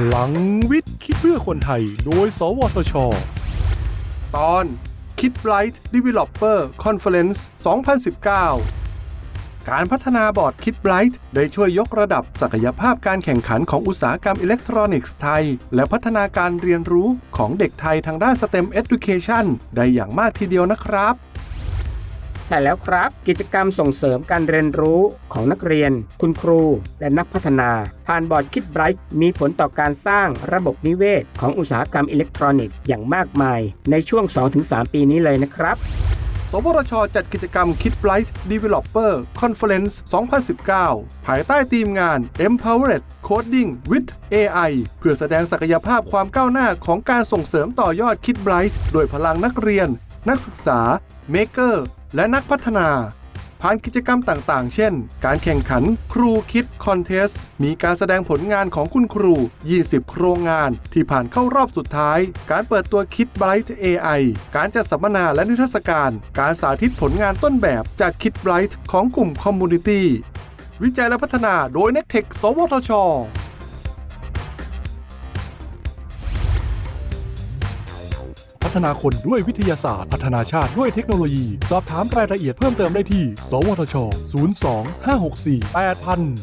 พลังวิทย์คิดเพื่อคนไทย โดย สวทช ตอน Kid Bright Developer Conference 2019 การพัฒนาบอร์ด Kid Bright ได้ช่วยยกระดับศักยภาพการแข่งขันของอุตสาหกรรมอิเล็กทรอนิกส์ไทย และพัฒนาการเรียนรู้ของเด็กไทยทางด้าน STEM Education ได้อย่างมากทีเดียวนะครับ ใช่แล้วครับ กิจกรรมส่งเสริมการเรียนรู้ของนักเรียน คุณครู และนักพัฒนา ผ่านบอร์ดคิดไบรท์มีผลต่อการสร้างระบบนิเวศ ของอุตสาหกรรมอิเล็กทรอนิกส์อย่างมากมาย ในช่วง 2-3 ปีนี้เลยนะครับสวทช จัดกิจกรรม Kid Bright Developer Conference 2019 ภายใต้ธีมงาน Empowered Coding with AI เพื่อแสดงศักยภาพความก้าวหน้าของการส่งเสริมต่อยอด Kid Bright โดยพลังนักเรียน นักศึกษา Maker และนักพัฒนา ผ่านกิจกรรมต่างๆ เช่น การแข่งขันครูคิดคอนเทสมีการแสดงผลงานของคุณครู 20 โครงงานที่ผ่านเข้ารอบสุดท้าย การเปิดตัวคิด Bright AI การจัดสัมมนาและนิทรรศการ การสาธิตผลงานต้นแบบจากคิด Bright ของกลุ่ม Community วิจัยและพัฒนาโดย n e c t e c h สวทช ฒนาคนด้วยวิทยาศาสตร์ พัฒนาชาติด้วยเทคโนโลยี สอบถามรายละเอียดเพิ่มเติมได้ที่ สวทช 02 564 8000